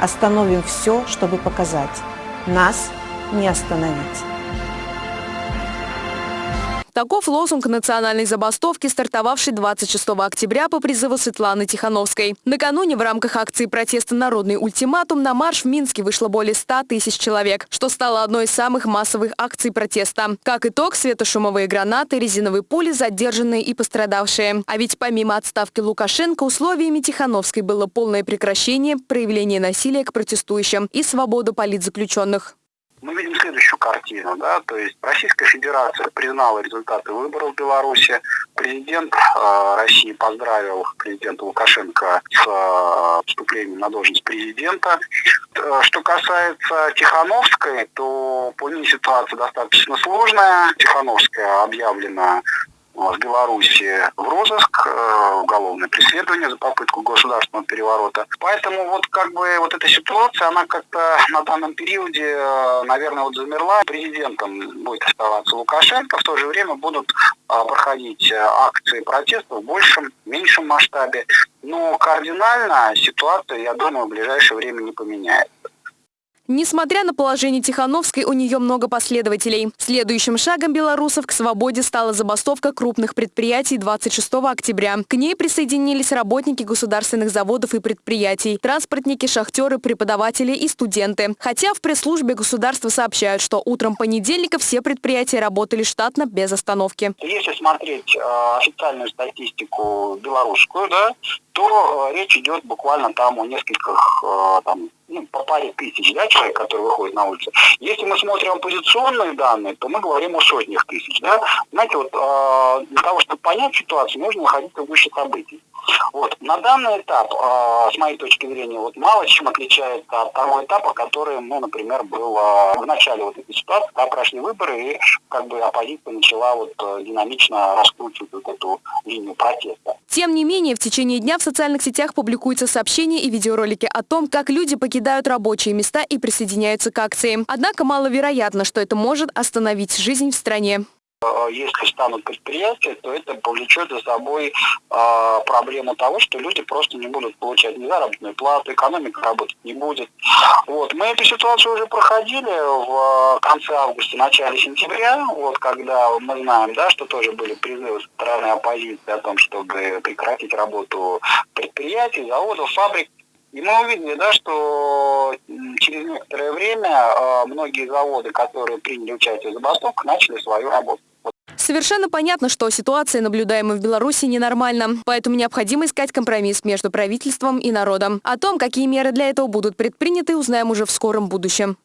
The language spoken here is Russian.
Остановим все, чтобы показать. Нас не остановить. Таков лозунг национальной забастовки, стартовавшей 26 октября по призыву Светланы Тихановской. Накануне в рамках акции протеста «Народный ультиматум» на марш в Минске вышло более 100 тысяч человек, что стало одной из самых массовых акций протеста. Как итог, светошумовые гранаты, резиновые пули, задержанные и пострадавшие. А ведь помимо отставки Лукашенко, условиями Тихановской было полное прекращение проявления насилия к протестующим и свободу политзаключенных следующую картину. Да? То есть Российская Федерация признала результаты выборов в Беларуси. Президент э, России поздравил президента Лукашенко с э, вступлением на должность президента. Э, что касается Тихановской, то по ней ситуация достаточно сложная. Тихановская объявлена в Беларуси в розыск, э, уголовное преследование за попытку государственного переворота. Поэтому вот как бы вот эта ситуация, она как-то на данном периоде, э, наверное, вот замерла. Президентом будет оставаться Лукашенко, в то же время будут э, проходить акции протеста в большем, меньшем масштабе. Но кардинально ситуация, я думаю, в ближайшее время не поменяется. Несмотря на положение Тихановской, у нее много последователей. Следующим шагом белорусов к свободе стала забастовка крупных предприятий 26 октября. К ней присоединились работники государственных заводов и предприятий, транспортники, шахтеры, преподаватели и студенты. Хотя в пресс-службе государства сообщают, что утром понедельника все предприятия работали штатно без остановки. Если смотреть э, официальную статистику белорусскую, да, то э, речь идет буквально там о нескольких э, там, ну, по паре тысяч да, человек, которые выходят на улицу. Если мы смотрим оппозиционные данные, то мы говорим о сотнях тысяч. Да? Знаете, вот э, для того, чтобы понять ситуацию, нужно находиться выше событий. Вот. На данный этап, с моей точки зрения, вот мало чем отличается от того этапа, который, ну, например, был в начале вот этой ситуации, когда прошли выборы, и как бы оппозиция начала вот динамично раскручивать вот эту линию протеста. Тем не менее, в течение дня в социальных сетях публикуются сообщения и видеоролики о том, как люди покидают рабочие места и присоединяются к акции. Однако маловероятно, что это может остановить жизнь в стране. Э, если станут предприятия, то это повлечет за собой э, проблему того, что люди просто не будут получать ни заработную плату, экономика работать не будет. Вот. Мы эту ситуацию уже проходили в конце августа, начале сентября, вот, когда мы знаем, да, что тоже были призывы со стороны оппозиции о том, чтобы прекратить работу предприятий, заводов, фабрик. И мы увидели, да, что через некоторое время э, многие заводы, которые приняли участие в забастовках, начали свою работу. Совершенно понятно, что ситуация, наблюдаемая в Беларуси, ненормальна. Поэтому необходимо искать компромисс между правительством и народом. О том, какие меры для этого будут предприняты, узнаем уже в скором будущем.